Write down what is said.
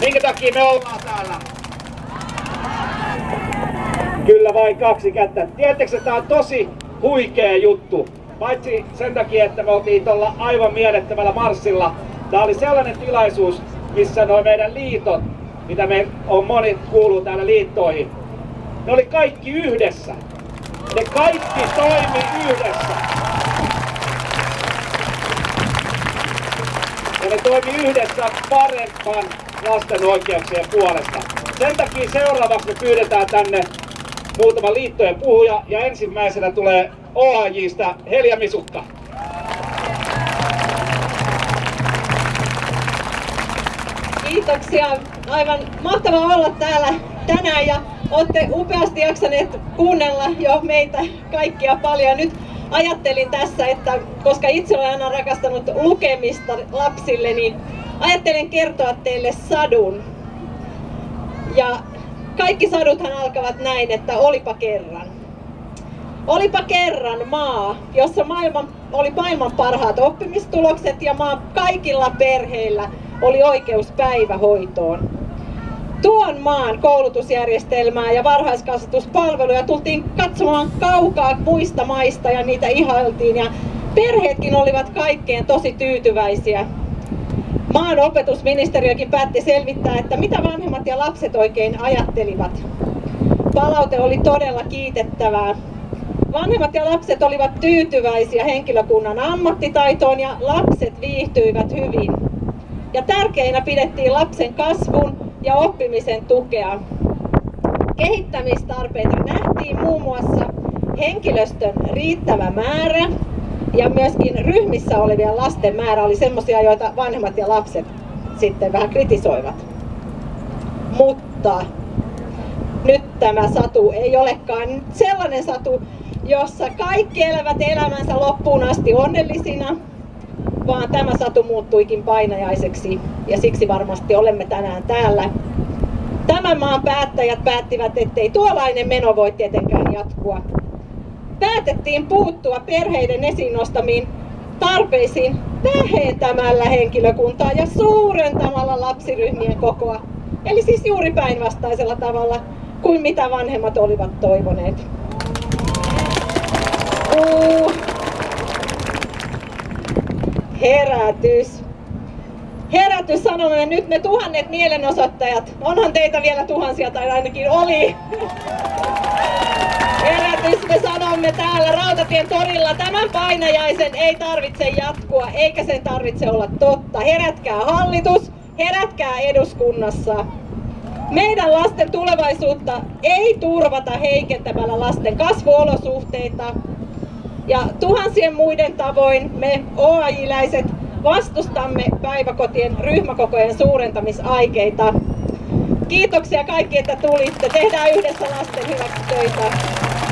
Minkä takia me ollaan täällä? Kyllä vain kaksi kättä. Tiedättekö, että tämä on tosi huikea juttu. Paitsi sen takia, että me oltiin tuolla aivan mielettömällä marssilla. Tämä oli sellainen tilaisuus, missä noin meidän liitot, mitä me on moni kuuluu täällä liittoihin, ne oli kaikki yhdessä. Ne kaikki toimi yhdessä. Ja ne toimi yhdessä paremman lasten oikeuksien puolesta. Sen takia seuraavaksi me pyydetään tänne muutama liittojen puhuja ja ensimmäisenä tulee OAJista Helja Misukka. Kiitoksia. Aivan mahtavaa olla täällä tänään ja olette upeasti jaksaneet kuunnella jo meitä kaikkia paljon. Nyt ajattelin tässä, että koska itse olen aina rakastanut lukemista lapsille, niin ajattelin kertoa teille sadun. Ja kaikki saduthan alkavat näin, että olipa kerran. Olipa kerran maa, jossa maailman, oli maailman parhaat oppimistulokset ja maa kaikilla perheillä oli oikeus päivähoitoon. Tuon maan koulutusjärjestelmää ja varhaiskasvatuspalveluja tultiin katsomaan kaukaa muista maista ja niitä ihailtiin ja perheetkin olivat kaikkeen tosi tyytyväisiä. Maan opetusministeriökin päätti selvittää, että mitä vanhemmat ja lapset oikein ajattelivat. Palaute oli todella kiitettävää. Vanhemmat ja lapset olivat tyytyväisiä henkilökunnan ammattitaitoon ja lapset viihtyivät hyvin. Ja tärkeinä pidettiin lapsen kasvun ja oppimisen tukea. Kehittämistarpeita nähtiin muun muassa henkilöstön riittävä määrä ja myöskin ryhmissä olevien lasten määrä oli semmoisia, joita vanhemmat ja lapset sitten vähän kritisoivat. Mutta nyt tämä satu ei olekaan sellainen satu, jossa kaikki elävät elämänsä loppuun asti onnellisina, vaan tämä satu muuttuikin painajaiseksi ja siksi varmasti olemme tänään täällä. Tämän maan päättäjät päättivät, ettei tuollainen meno voi tietenkään jatkua. Päätettiin puuttua perheiden esiin nostamiin tarpeisiin vähentämällä henkilökuntaa ja suurentamalla lapsiryhmien kokoa. Eli siis juuri päinvastaisella tavalla kuin mitä vanhemmat olivat toivoneet. Uh. Herätys. Herätys sanomme nyt me tuhannet mielenosoittajat. Onhan teitä vielä tuhansia tai ainakin oli. Herätys me sanomme täällä Rautatien torilla. Tämän painajaisen ei tarvitse jatkua eikä sen tarvitse olla totta. Herätkää hallitus, herätkää eduskunnassa. Meidän lasten tulevaisuutta ei turvata heikentämällä lasten kasvuolosuhteita. Ja tuhansien muiden tavoin me OAJ-läiset vastustamme päiväkotien ryhmäkokojen suurentamisaikeita. Kiitoksia kaikki, että tulitte. Tehdään yhdessä lasten hyväksi töitä.